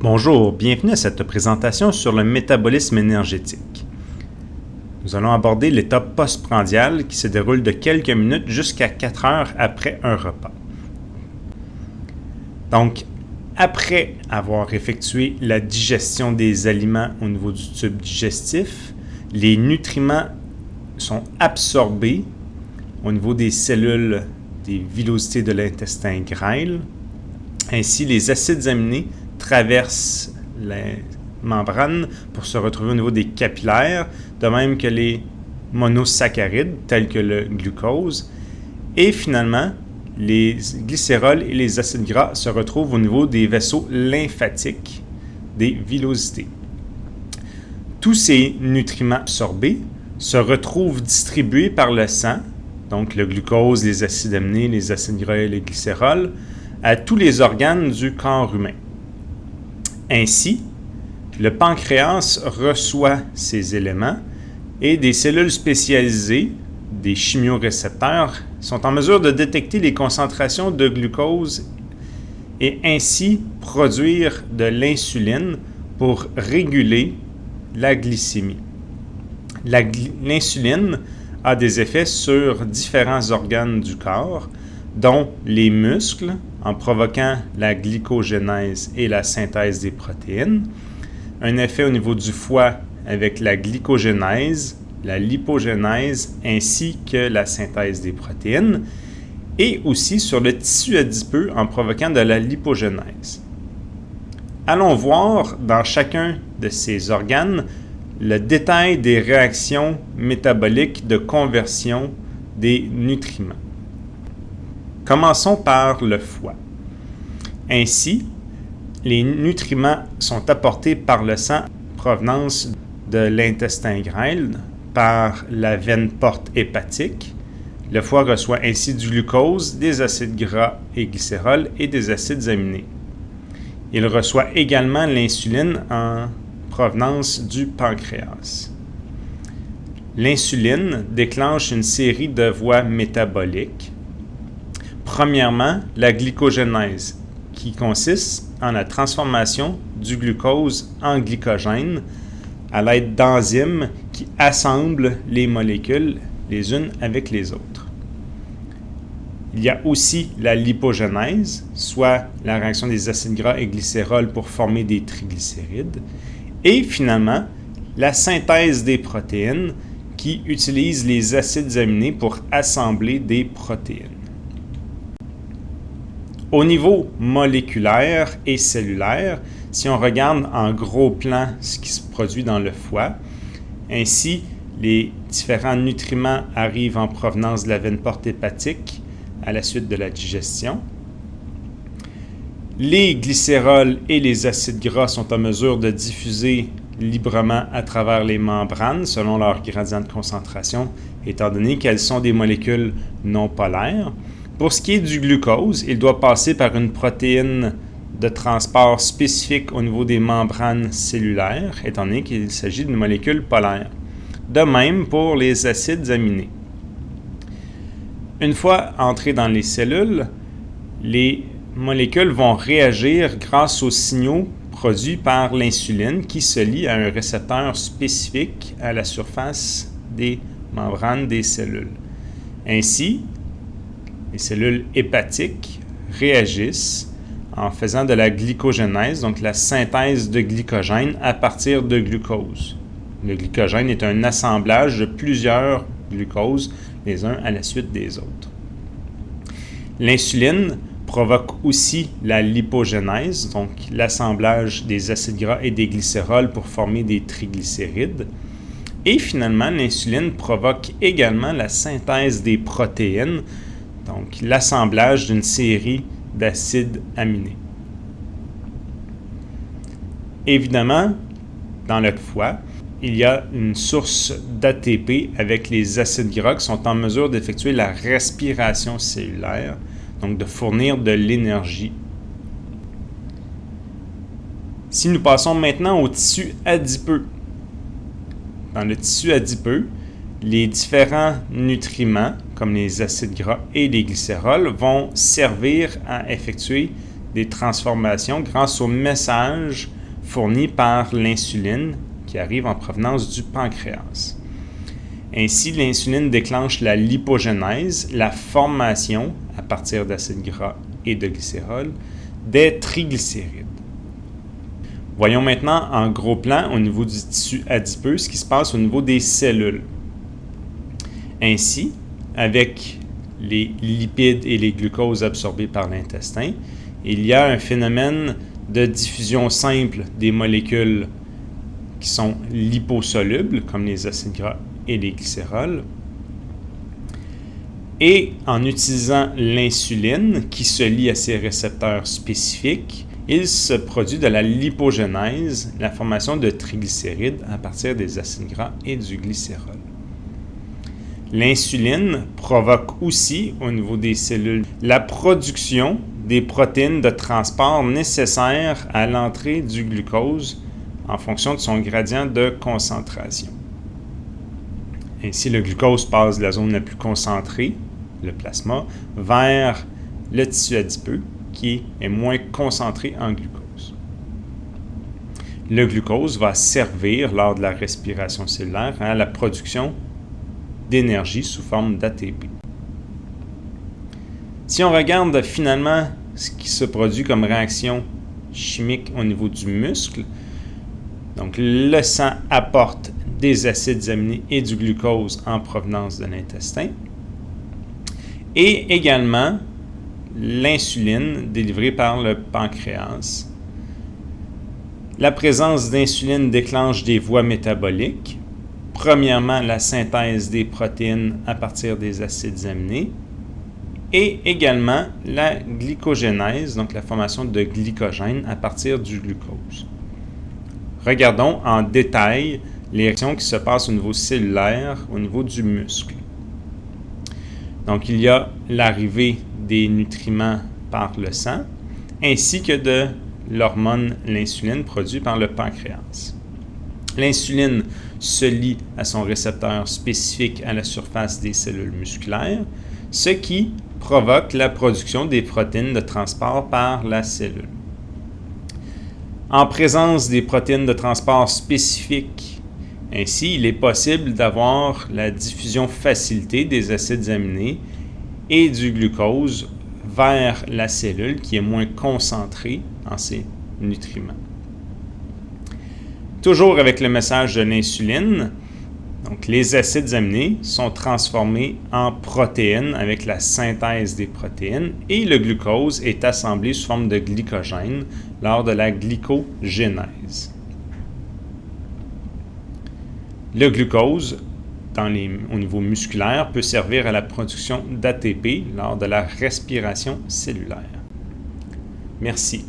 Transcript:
Bonjour, bienvenue à cette présentation sur le métabolisme énergétique. Nous allons aborder l'état postprandial qui se déroule de quelques minutes jusqu'à 4 heures après un repas. Donc, après avoir effectué la digestion des aliments au niveau du tube digestif, les nutriments sont absorbés au niveau des cellules des villosités de l'intestin grêle. Ainsi, les acides aminés traversent les membranes pour se retrouver au niveau des capillaires, de même que les monosaccharides tels que le glucose. Et finalement, les glycérols et les acides gras se retrouvent au niveau des vaisseaux lymphatiques des villosités. Tous ces nutriments absorbés se retrouvent distribués par le sang, donc le glucose, les acides aminés, les acides gras et les glycérols, à tous les organes du corps humain. Ainsi, le pancréas reçoit ces éléments et des cellules spécialisées, des chimiorécepteurs, sont en mesure de détecter les concentrations de glucose et ainsi produire de l'insuline pour réguler la glycémie. L'insuline a des effets sur différents organes du corps, dont les muscles, en provoquant la glycogénèse et la synthèse des protéines, un effet au niveau du foie avec la glycogénèse, la lipogénèse ainsi que la synthèse des protéines, et aussi sur le tissu adipeux en provoquant de la lipogénèse. Allons voir dans chacun de ces organes le détail des réactions métaboliques de conversion des nutriments. Commençons par le foie. Ainsi, les nutriments sont apportés par le sang provenance de l'intestin grêle par la veine porte hépatique. Le foie reçoit ainsi du glucose, des acides gras et glycérols et des acides aminés. Il reçoit également l'insuline en provenance du pancréas. L'insuline déclenche une série de voies métaboliques Premièrement, la glycogénèse, qui consiste en la transformation du glucose en glycogène à l'aide d'enzymes qui assemblent les molécules les unes avec les autres. Il y a aussi la lipogénèse, soit la réaction des acides gras et glycérols pour former des triglycérides. Et finalement, la synthèse des protéines qui utilise les acides aminés pour assembler des protéines. Au niveau moléculaire et cellulaire, si on regarde en gros plan ce qui se produit dans le foie, ainsi les différents nutriments arrivent en provenance de la veine porte hépatique à la suite de la digestion. Les glycérols et les acides gras sont en mesure de diffuser librement à travers les membranes selon leur gradient de concentration, étant donné qu'elles sont des molécules non polaires. Pour ce qui est du glucose, il doit passer par une protéine de transport spécifique au niveau des membranes cellulaires, étant donné qu'il s'agit d'une molécule polaire. De même pour les acides aminés. Une fois entrées dans les cellules, les molécules vont réagir grâce aux signaux produits par l'insuline qui se lie à un récepteur spécifique à la surface des membranes des cellules. Ainsi, les cellules hépatiques réagissent en faisant de la glycogénèse, donc la synthèse de glycogène à partir de glucose. Le glycogène est un assemblage de plusieurs glucoses, les uns à la suite des autres. L'insuline provoque aussi la lipogénèse, donc l'assemblage des acides gras et des glycérols pour former des triglycérides. Et finalement, l'insuline provoque également la synthèse des protéines, donc l'assemblage d'une série d'acides aminés. Évidemment, dans le foie, il y a une source d'ATP avec les acides gras qui sont en mesure d'effectuer la respiration cellulaire, donc de fournir de l'énergie. Si nous passons maintenant au tissu adipeux, dans le tissu adipeux, les différents nutriments, comme les acides gras et les glycérols, vont servir à effectuer des transformations grâce au message fourni par l'insuline qui arrive en provenance du pancréas. Ainsi, l'insuline déclenche la lipogénèse, la formation, à partir d'acides gras et de glycérol, des triglycérides. Voyons maintenant en gros plan au niveau du tissu adipeux ce qui se passe au niveau des cellules. Ainsi, avec les lipides et les glucoses absorbés par l'intestin, il y a un phénomène de diffusion simple des molécules qui sont liposolubles, comme les acides gras et les glycérols. Et en utilisant l'insuline qui se lie à ces récepteurs spécifiques, il se produit de la lipogénèse, la formation de triglycérides à partir des acides gras et du glycérol. L'insuline provoque aussi, au niveau des cellules, la production des protéines de transport nécessaires à l'entrée du glucose en fonction de son gradient de concentration. Ainsi, le glucose passe de la zone la plus concentrée, le plasma, vers le tissu adipeux, qui est moins concentré en glucose. Le glucose va servir lors de la respiration cellulaire à la production d'énergie sous forme d'ATP. Si on regarde finalement ce qui se produit comme réaction chimique au niveau du muscle, donc le sang apporte des acides aminés et du glucose en provenance de l'intestin, et également l'insuline délivrée par le pancréas. La présence d'insuline déclenche des voies métaboliques. Premièrement, la synthèse des protéines à partir des acides aminés et également la glycogénèse, donc la formation de glycogène à partir du glucose. Regardons en détail les réactions qui se passent au niveau cellulaire, au niveau du muscle. Donc, il y a l'arrivée des nutriments par le sang, ainsi que de l'hormone l'insuline produite par le pancréas. L'insuline se lie à son récepteur spécifique à la surface des cellules musculaires, ce qui provoque la production des protéines de transport par la cellule. En présence des protéines de transport spécifiques ainsi, il est possible d'avoir la diffusion facilitée des acides aminés et du glucose vers la cellule qui est moins concentrée en ces nutriments. Toujours avec le message de l'insuline, donc les acides aminés sont transformés en protéines avec la synthèse des protéines et le glucose est assemblé sous forme de glycogène lors de la glycogénèse. Le glucose, au niveau musculaire, peut servir à la production d'ATP lors de la respiration cellulaire. Merci.